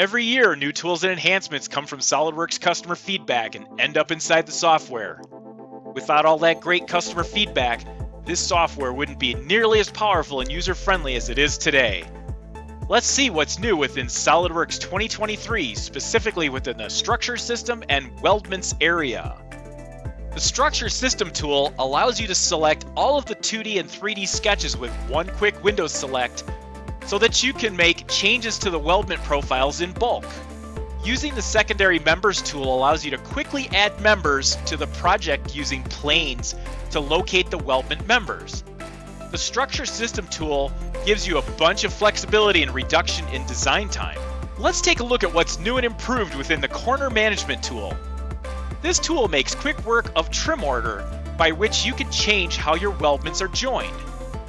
Every year, new tools and enhancements come from SOLIDWORKS customer feedback and end up inside the software. Without all that great customer feedback, this software wouldn't be nearly as powerful and user-friendly as it is today. Let's see what's new within SOLIDWORKS 2023, specifically within the Structure System and Weldments area. The Structure System tool allows you to select all of the 2D and 3D sketches with one quick window select so that you can make changes to the weldment profiles in bulk. Using the Secondary Members tool allows you to quickly add members to the project using planes to locate the weldment members. The Structure System tool gives you a bunch of flexibility and reduction in design time. Let's take a look at what's new and improved within the Corner Management tool. This tool makes quick work of trim order, by which you can change how your weldments are joined.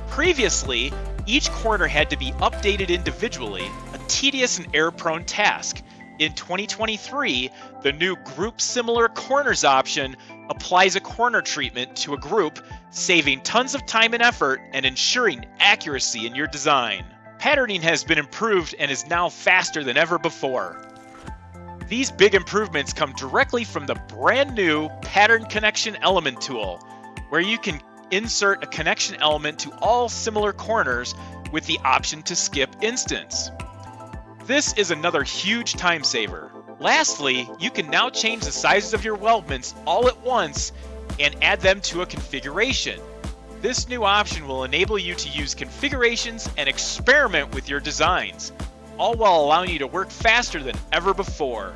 Previously, each corner had to be updated individually, a tedious and error-prone task. In 2023, the new Group Similar Corners option applies a corner treatment to a group, saving tons of time and effort and ensuring accuracy in your design. Patterning has been improved and is now faster than ever before. These big improvements come directly from the brand new Pattern Connection Element tool, where you can insert a connection element to all similar corners with the option to skip instance. This is another huge time saver. Lastly, you can now change the sizes of your weldments all at once and add them to a configuration. This new option will enable you to use configurations and experiment with your designs, all while allowing you to work faster than ever before.